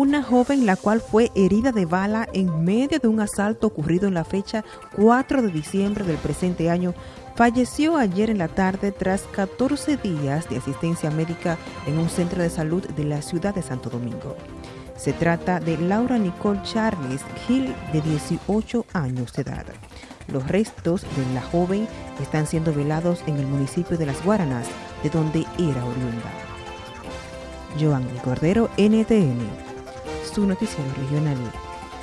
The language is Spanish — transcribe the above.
una joven la cual fue herida de bala en medio de un asalto ocurrido en la fecha 4 de diciembre del presente año, falleció ayer en la tarde tras 14 días de asistencia médica en un centro de salud de la ciudad de Santo Domingo. Se trata de Laura Nicole Charles Gil, de 18 años de edad. Los restos de la joven están siendo velados en el municipio de Las Guaranas, de donde era oriunda. Joan Cordero, NTN, su noticiero regional.